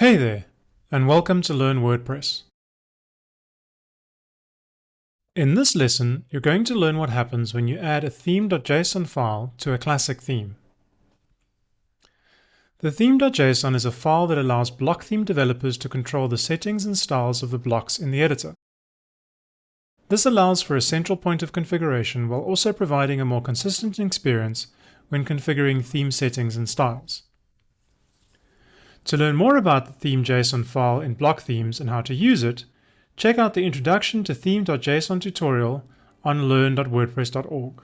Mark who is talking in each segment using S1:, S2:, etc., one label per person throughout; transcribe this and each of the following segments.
S1: Hey there, and welcome to Learn WordPress. In this lesson, you're going to learn what happens when you add a theme.json file to a classic theme. The theme.json is a file that allows block theme developers to control the settings and styles of the blocks in the editor. This allows for a central point of configuration while also providing a more consistent experience when configuring theme settings and styles. To learn more about the theme.json file in block themes and how to use it, check out the Introduction to Theme.json tutorial on learn.wordpress.org.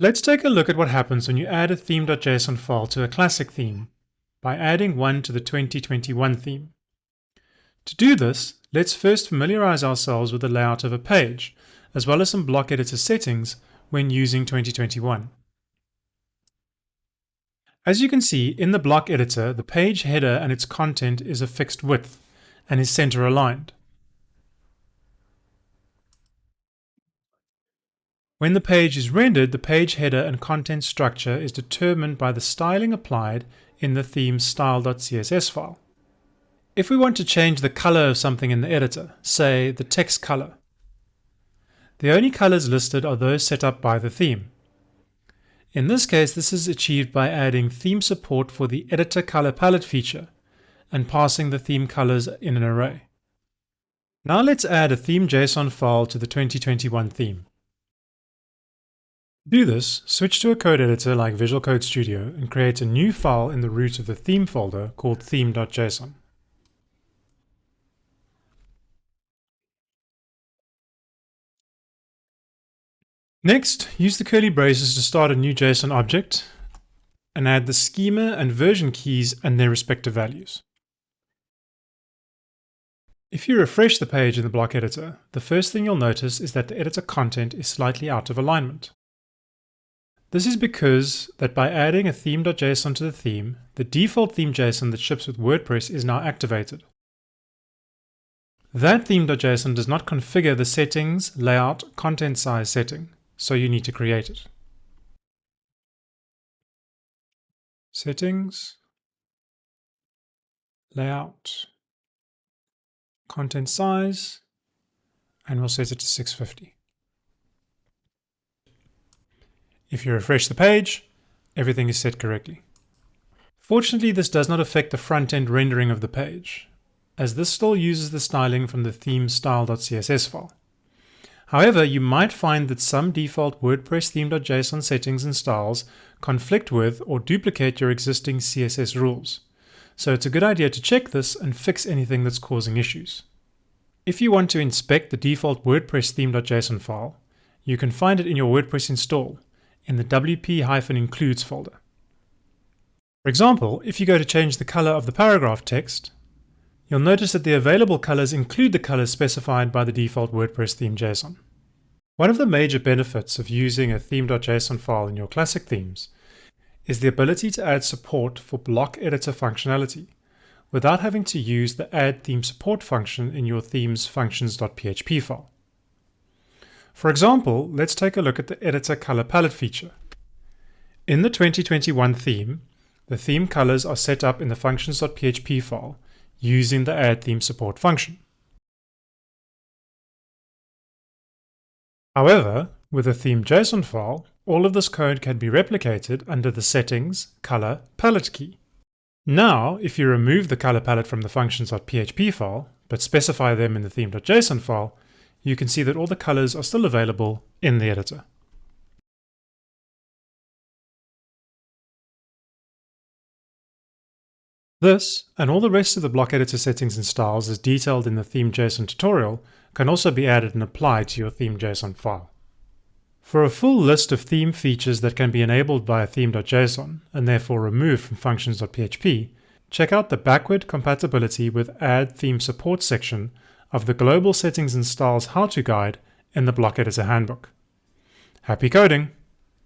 S1: Let's take a look at what happens when you add a theme.json file to a classic theme by adding one to the 2021 theme. To do this, let's first familiarize ourselves with the layout of a page, as well as some block editor settings when using 2021. As you can see, in the block editor, the page header and its content is a fixed width and is center aligned. When the page is rendered, the page header and content structure is determined by the styling applied in the theme's style.css file. If we want to change the color of something in the editor, say the text color, the only colors listed are those set up by the theme. In this case, this is achieved by adding theme support for the editor color palette feature and passing the theme colors in an array. Now let's add a theme JSON file to the 2021 theme. To do this, switch to a code editor like Visual Code Studio and create a new file in the root of the theme folder called theme.json. Next, use the curly braces to start a new JSON object and add the schema and version keys and their respective values. If you refresh the page in the block editor, the first thing you'll notice is that the editor content is slightly out of alignment. This is because that by adding a theme.json to the theme, the default theme JSON that ships with WordPress is now activated. That theme.json does not configure the settings, layout, content size setting, so you need to create it. Settings, layout, content size, and we'll set it to 650. If you refresh the page, everything is set correctly. Fortunately, this does not affect the front-end rendering of the page, as this still uses the styling from the theme style.css file. However, you might find that some default WordPress theme.json settings and styles conflict with or duplicate your existing CSS rules. So it's a good idea to check this and fix anything that's causing issues. If you want to inspect the default WordPress theme.json file, you can find it in your WordPress install in the wp-includes folder. For example, if you go to change the color of the paragraph text, you'll notice that the available colors include the colors specified by the default WordPress theme JSON. One of the major benefits of using a theme.json file in your classic themes is the ability to add support for block editor functionality without having to use the add theme support function in your theme's functions.php file. For example, let's take a look at the editor color palette feature. In the 2021 theme, the theme colors are set up in the functions.php file using the add theme support function. However, with a theme JSON file, all of this code can be replicated under the settings color palette key. Now, if you remove the color palette from the functions.php file, but specify them in the theme.json file, you can see that all the colors are still available in the editor. This, and all the rest of the block editor settings and styles as detailed in the theme.json tutorial, can also be added and applied to your theme.json file. For a full list of theme features that can be enabled by a theme.json, and therefore removed from functions.php, check out the backward compatibility with add theme support section of the Global Settings and Styles How-To Guide in the Block Editor Handbook. Happy coding!